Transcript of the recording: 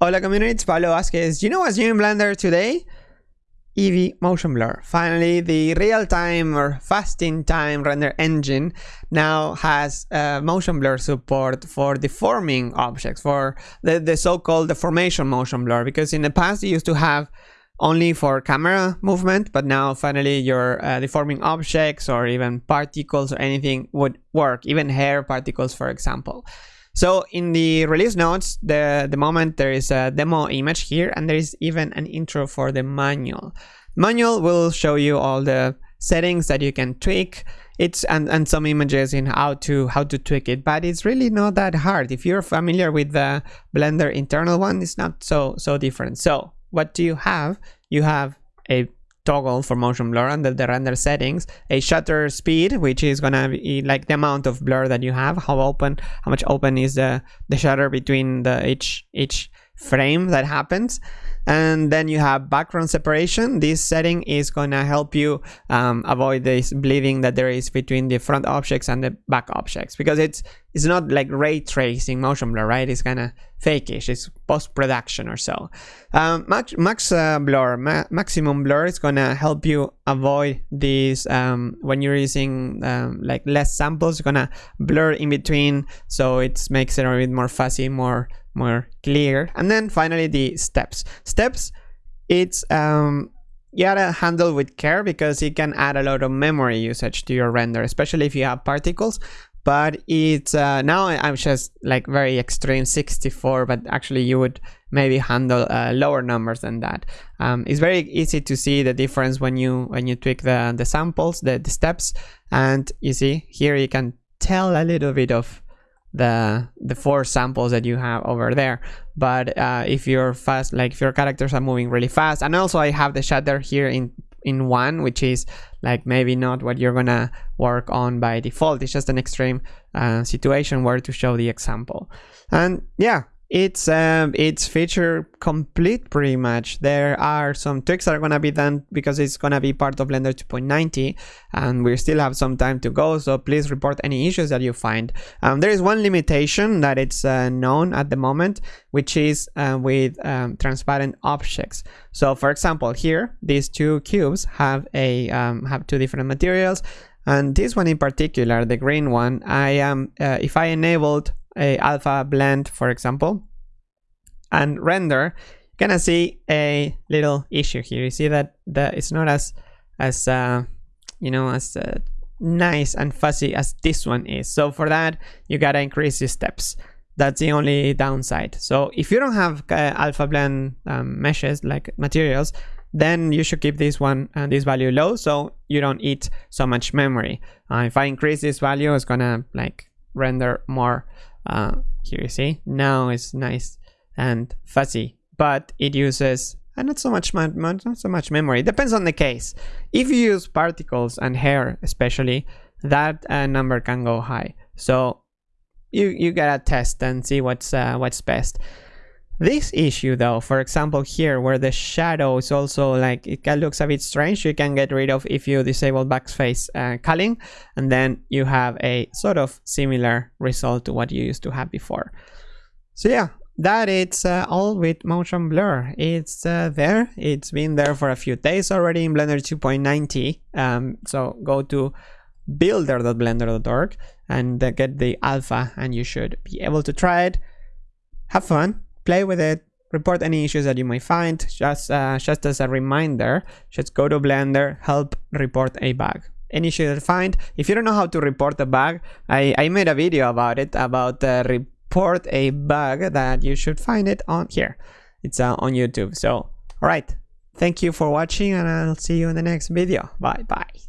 Hola community, it's Pablo Vazquez. You know what's new in Blender today? Eevee Motion Blur. Finally, the real-time or fast-in-time render engine now has uh, motion blur support for deforming objects, for the, the so-called deformation motion blur, because in the past you used to have only for camera movement, but now finally your uh, deforming objects or even particles or anything would work, even hair particles, for example. So in the release notes, the, the moment there is a demo image here and there is even an intro for the manual. Manual will show you all the settings that you can tweak. It's and, and some images in how to how to tweak it but it's really not that hard. If you're familiar with the blender internal one it's not so so different. So what do you have? You have a toggle for motion blur under the render settings, a shutter speed, which is gonna be like the amount of blur that you have, how open, how much open is the, the shutter between the each, each frame that happens and then you have background separation. This setting is going to help you um, avoid this bleeding that there is between the front objects and the back objects because it's it's not like ray tracing motion blur right? It's kind of fakeish it's post-production or so. Um, max, max uh, blur ma maximum blur is going to help you avoid these um, when you're using um, like less samples you're going to blur in between so it makes it a bit more fuzzy more more clear. And then finally the steps. Steps, it's um, you gotta handle with care because it can add a lot of memory usage to your render, especially if you have particles. But it's uh, now I'm just like very extreme 64, but actually you would maybe handle uh, lower numbers than that. Um, it's very easy to see the difference when you when you tweak the the samples, the, the steps, and you see here you can tell a little bit of the the four samples that you have over there. But uh, if you're fast like if your characters are moving really fast and also I have the shutter here in in one which is like maybe not what you're gonna work on by default. It's just an extreme uh, situation where to show the example. And yeah it's um, it's feature complete pretty much. There are some tweaks that are gonna be done because it's gonna be part of Blender 2.90 and we still have some time to go so please report any issues that you find. Um, there is one limitation that it's uh, known at the moment which is uh, with um, transparent objects. So for example here these two cubes have a um, have two different materials and this one in particular the green one I am uh, if I enabled a alpha blend, for example, and render, you're gonna see a little issue here. You see that the, it's not as as uh, you know as uh, nice and fuzzy as this one is. So for that, you gotta increase the steps. That's the only downside. So if you don't have uh, alpha blend um, meshes like materials, then you should keep this one and uh, this value low so you don't eat so much memory. Uh, if I increase this value, it's gonna like render more uh, here you see. Now it's nice and fuzzy but it uses uh, not so much not so much memory. It depends on the case. If you use particles and hair especially that uh, number can go high. So you you gotta test and see what's uh, what's best this issue though, for example here where the shadow is also like, it looks a bit strange, you can get rid of if you disable backface uh, culling and then you have a sort of similar result to what you used to have before. So yeah, that it's uh, all with motion blur. It's uh, there, it's been there for a few days already in Blender 2.90. Um, so go to builder.blender.org and uh, get the alpha and you should be able to try it. Have fun play with it, report any issues that you might find. Just, uh, just as a reminder, just go to Blender, help report a bug. Any issue that find. If you don't know how to report a bug, I, I made a video about it, about uh, report a bug that you should find it on here. It's uh, on YouTube. So, all right. Thank you for watching and I'll see you in the next video. Bye bye.